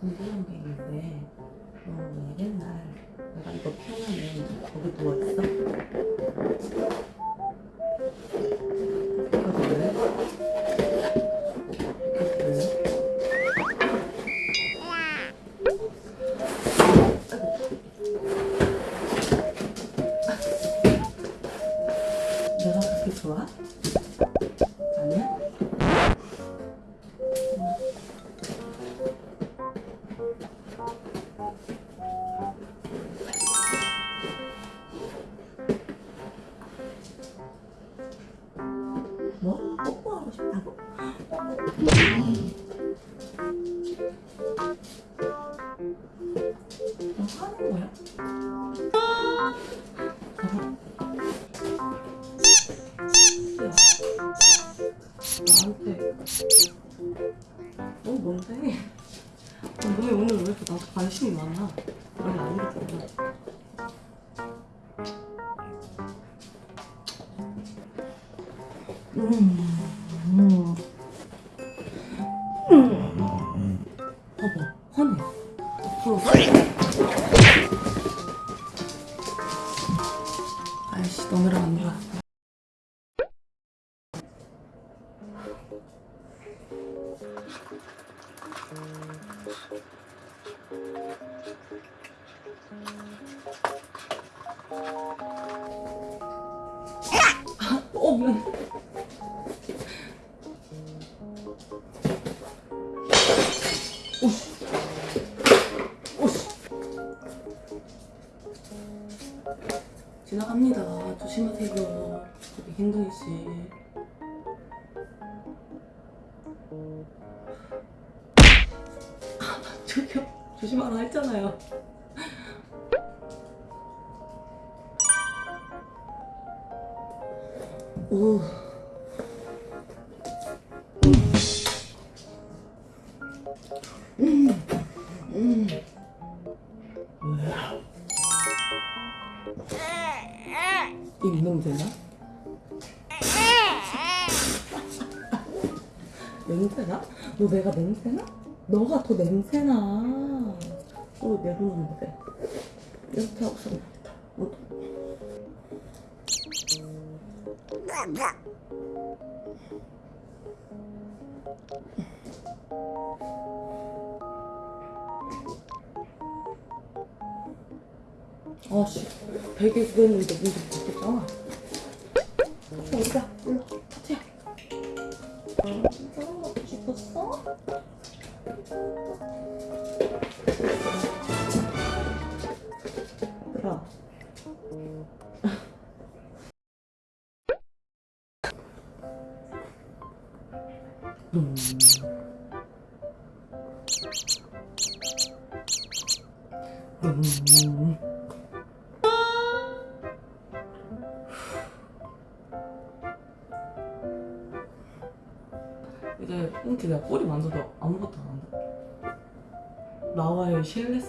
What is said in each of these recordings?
궁금한 게 있는데 너 옛날 내가 이거 피우면 거기 누워있어? 이거 볼래? 이거 볼래? 내가 그렇게 좋아? 뭐? 뽀뽀하고 싶다고? 너 하는 거야? 나한테 어 뭔데? 어, 너네 오늘 왜 이렇게 나한테 관심이 많아? 원래 안 이랬잖 음. 음. 봐봐 화내 아이씨 너네랑 안 놀아 어 지나갑니다. 조심하세요. 저기 행동이 씨. 아, 저기요. 조심하라 했잖아요. 오. 이 냄새나? 냄새나? 너 내가 냄새나? 너가 더 냄새나. 어, 내려놓는데. 이렇게 하고 싶다. 어. 아씨 베개 구했는데 문좀 닫겠잖아 어디가 일로 타투야 저런 것도 싶었어? 얘들아 음. 음. 이제 꽁치 내가 꼬리 만져도 아무것도 안 한다. 나와의 신뢰,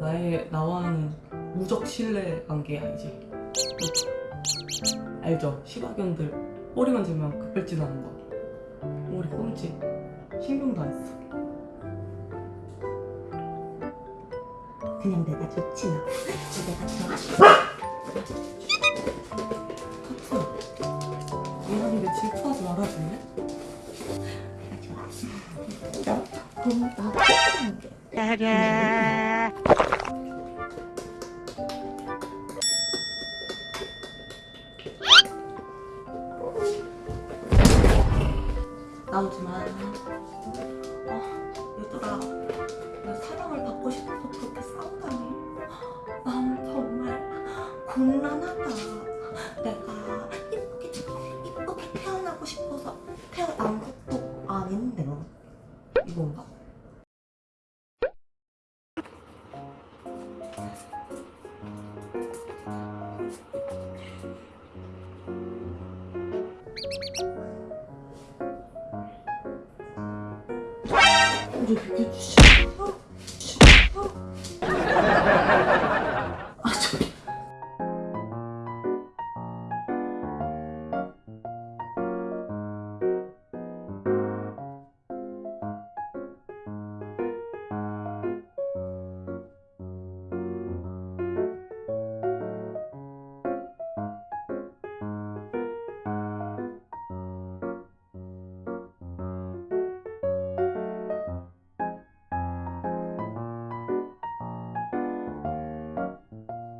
나의 나와는 무적 신뢰 관계 알지? 알죠? 시바견들 꼬리 만지면 급발진하는 거. 우리 꽁치 신경도 안 써. 그냥 내가 좋지 나. 내가 좋아. 그럼 나 뽀뽀할게. 나오지 마. 아, 얘들아, 나 사랑을 받고 싶어서 그렇게 싸우다니. 난 정말 곤란하다. буду пить.